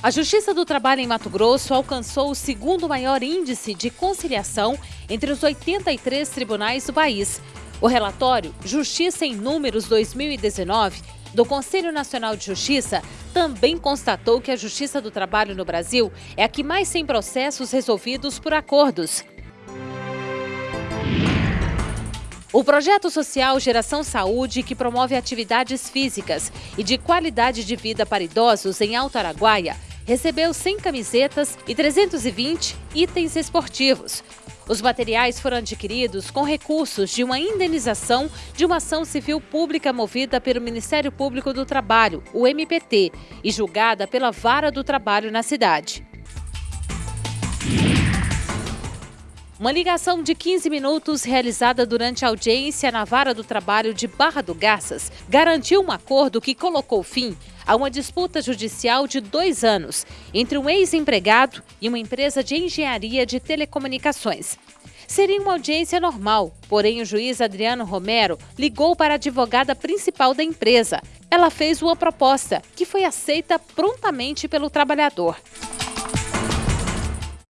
A Justiça do Trabalho em Mato Grosso alcançou o segundo maior índice de conciliação entre os 83 tribunais do país. O relatório Justiça em Números 2019 do Conselho Nacional de Justiça também constatou que a Justiça do Trabalho no Brasil é a que mais tem processos resolvidos por acordos. O projeto social Geração Saúde, que promove atividades físicas e de qualidade de vida para idosos em Alto Araguaia, recebeu 100 camisetas e 320 itens esportivos. Os materiais foram adquiridos com recursos de uma indenização de uma ação civil pública movida pelo Ministério Público do Trabalho, o MPT, e julgada pela Vara do Trabalho na cidade. Uma ligação de 15 minutos realizada durante a audiência na Vara do Trabalho de Barra do Garças garantiu um acordo que colocou fim a uma disputa judicial de dois anos entre um ex-empregado e uma empresa de engenharia de telecomunicações. Seria uma audiência normal, porém o juiz Adriano Romero ligou para a advogada principal da empresa. Ela fez uma proposta, que foi aceita prontamente pelo trabalhador.